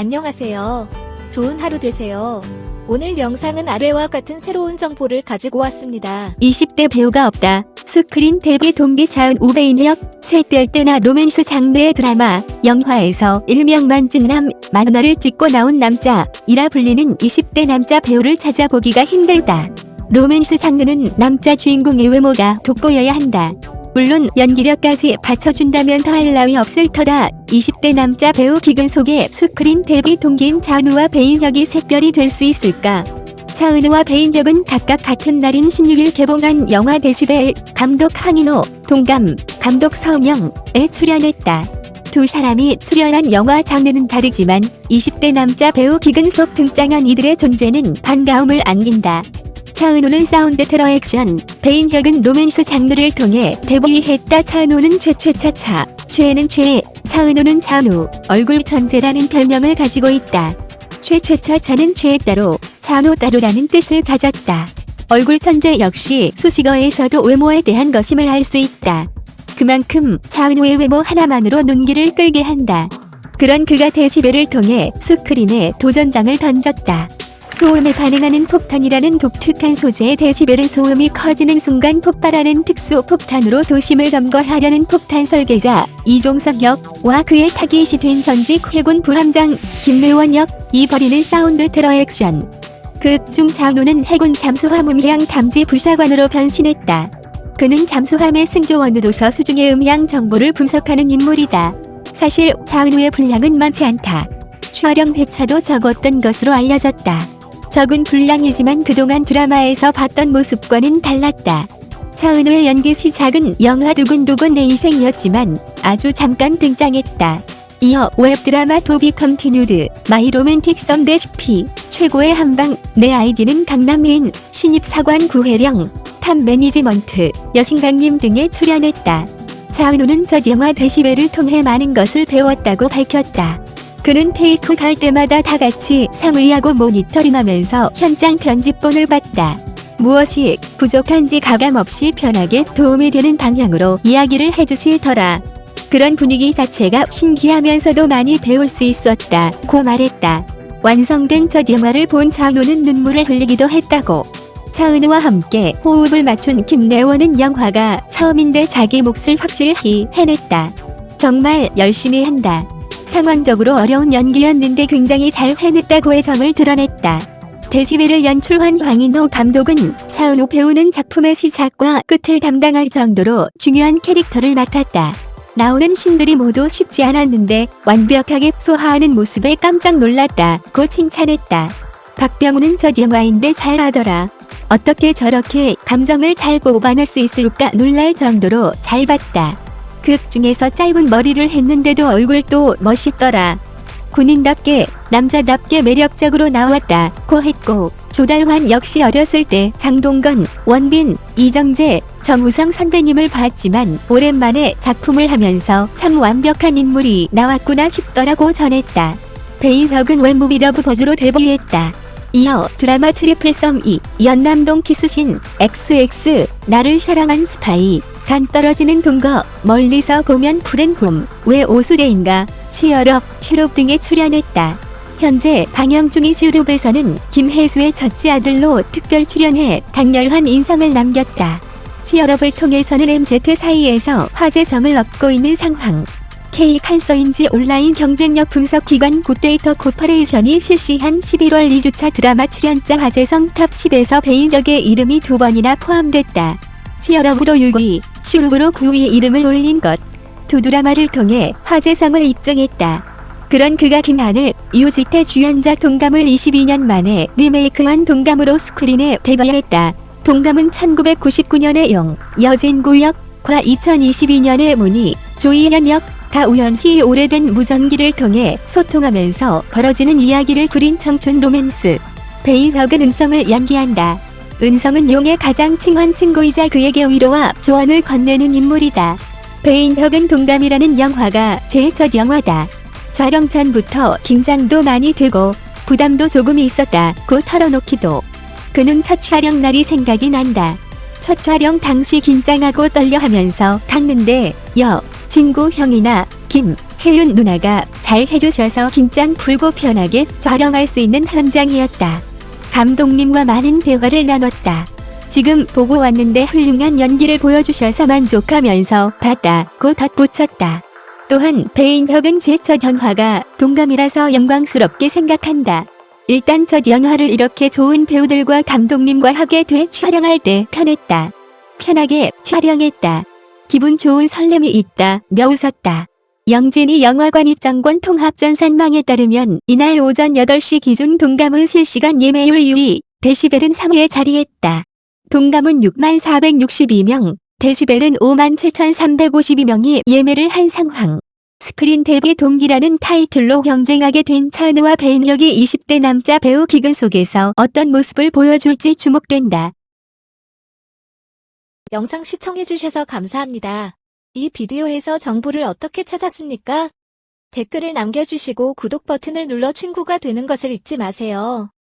안녕하세요. 좋은 하루 되세요. 오늘 영상은 아래와 같은 새로운 정보를 가지고 왔습니다. 20대 배우가 없다. 스크린 데뷔 동기 차은우 배인혁 샛별 되나 로맨스 장르의 드라마, 영화에서 일명 만찢남 만화를 찢고 나온 남자 이라 불리는 20대 남자 배우를 찾아보기가 힘들다. 로맨스 장르는 남자 주인공의 외모가 돋보여야 한다. 물론 연기력까지 받쳐준다면 더할 나위 없을 터다. 20대 남자 배우 기근 속에 스크린 데뷔 동기인 차은우와 배인혁이 샛별이 될 수 있을까? 차은우와 배인혁은 각각 같은 날인 16일 개봉한 영화 데시벨 감독 황인호, 동감, 감독 서은영에 출연했다. 두 사람이 출연한 영화 장르는 다르지만 20대 남자 배우 기근 속 등장한 이들의 존재는 반가움을 안긴다. 차은우는 사운드 테러 액션, 배인혁은 로맨스 장르를 통해 데뷔했다. 차은우는 최최차차, 최애는 최애, 차은우는 차은우, 얼굴 천재라는 별명을 가지고 있다. 최최차차는 최애 따로, 차은우 따로라는 뜻을 가졌다. 얼굴 천재 역시 수식어에서도 외모에 대한 것임을 알 수 있다. 그만큼 차은우의 외모 하나만으로 눈길을 끌게 한다. 그런 그가 데시벨을 통해 스크린에 도전장을 던졌다. 소음에 반응하는 폭탄이라는 독특한 소재의 데시벨의 소음이 커지는 순간 폭발하는 특수 폭탄으로 도심을 점거하려는 폭탄 설계자 이종석 역과 그의 타깃이 된 전직 해군 부함장 김래원 역이 벌이는 사운드 테러 액션. 극중 장우는 해군 잠수함 음향 탐지 부사관으로 변신했다. 그는 잠수함의 승조원으로서 수중의 음향 정보를 분석하는 인물이다. 사실 차은우의 분량은 많지 않다. 촬영 회차도 적었던 것으로 알려졌다. 적은 분량이지만 그동안 드라마에서 봤던 모습과는 달랐다. 차은우의 연기 시작은 영화 두근두근 내 인생이었지만 아주 잠깐 등장했다. 이어 웹드라마 To Be Continued, My Romantic Some Recipe, 최고의 한방, 내 아이디는 강남인, 신입사관 구해령, Top Management, 여신강림 등에 출연했다. 차은우는 첫 영화 데시벨을 통해 많은 것을 배웠다고 밝혔다. 그는 테이크 갈 때마다 다 같이 상의하고 모니터링하면서 현장 편집본을 봤다. 무엇이 부족한지 가감없이 편하게 도움이 되는 방향으로 이야기를 해주시더라. 그런 분위기 자체가 신기하면서도 많이 배울 수 있었다. 고 말했다. 완성된 첫 영화를 본 차은우는 눈물을 흘리기도 했다고. 차은우와 함께 호흡을 맞춘 김래원은 영화가 처음인데 자기 몫을 확실히 해냈다. 정말 열심히 한다. 상황적으로 어려운 연기였는데 굉장히 잘 해냈다고의 점을 드러냈다. 데시벨을 연출한 황인호 감독은 차은우 배우는 작품의 시작과 끝을 담당할 정도로 중요한 캐릭터를 맡았다. 나오는 신들이 모두 쉽지 않았는데 완벽하게 소화하는 모습에 깜짝 놀랐다고 칭찬했다. 박병우는 첫 영화인데 잘하더라. 어떻게 저렇게 감정을 잘 뽑아낼 수 있을까 놀랄 정도로 잘 봤다. 극 중에서 짧은 머리를 했는데도 얼굴도 멋있더라. 군인답게 남자답게 매력적으로 나왔다 고 했고 조달환 역시 어렸을 때 장동건, 원빈, 이정재, 정우성 선배님을 봤지만 오랜만에 작품을 하면서 참 완벽한 인물이 나왔구나 싶더라고 전했다. 배인혁은 web movie Love Buzz로 데뷔했다. 이어 드라마 Triple Some 2, 연남동 키스신, XX, 나를 사랑한 스파이, 간 떨어지는 동거, 멀리서 보면 푸른봄, 왜 오수재인가, Cheer Up, 슈룹 등에 출연했다. 현재 방영 중인 슈룹에서는 김혜수의 첫째 아들로 특별 출연해 강렬한 인상을 남겼다. Cheer Up을 통해서는 MZ 사이에서 화제성을 얻고 있는 상황. K 칸서인지 온라인 경쟁력 분석 기관 굿데이터 코퍼레이션이 실시한 11월 2주차 드라마 출연자 화제성 top 10에서 배인혁의 이름이 두 번이나 포함됐다. 치얼업으로 6위, 슈룹으로 9위 이름을 올린 것. 두 드라마를 통해 화제성을 입증했다. 그런 그가 김하늘, 유지태 주연작 동감을 22년 만에 리메이크한 동감으로 스크린에 데뷔했다. 동감은 1999년의 영, 여진구역 과 2022년의 문희, 조이현 역, 가우현희 오래된 무전기를 통해 소통하면서 벌어지는 이야기를 그린 청춘 로맨스. 배인혁은 은성을 연기한다. 은성은 용의 가장 친한 친구이자 그에게 위로와 조언을 건네는 인물이다. 배인혁은 동감이라는 영화가 제 첫 영화다. 촬영 전부터 긴장도 많이 되고 부담도 조금 있었다 고 털어놓기도. 그는 첫 촬영 날이 생각이 난다. 첫 촬영 당시 긴장하고 떨려 하면서 탔는데 여, 진구 형이나 김, 혜윤 누나가 잘 해주셔서 긴장 풀고 편하게 촬영할 수 있는 현장이었다. 감독님과 많은 대화를 나눴다. 지금 보고 왔는데 훌륭한 연기를 보여주셔서 만족하면서 봤다고 덧붙였다. 또한 배인혁은 제 첫 영화가 동감이라서 영광스럽게 생각한다. 일단 첫 영화를 이렇게 좋은 배우들과 감독님과 하게 돼 촬영할 때 편했다. 편하게 촬영했다. 기분 좋은 설렘이 있다. 며 웃었다. 영진이 영화관 입장권 통합 전산망에 따르면 이날 오전 8시 기준 동감은 실시간 예매율 2위, 데시벨은 3위에 자리했다. 동감은 6만 462명, 데시벨은 5만 7,352명이 예매를 한 상황. 스크린 데뷔 동기라는 타이틀로 경쟁하게 된 차은우와 배인혁이 20대 남자 배우 기근 속에서 어떤 모습을 보여줄지 주목된다. 영상 시청해주셔서 감사합니다. 이 비디오에서 정보를 어떻게 찾았습니까? 댓글을 남겨주시고 구독 버튼을 눌러 친구가 되는 것을 잊지 마세요.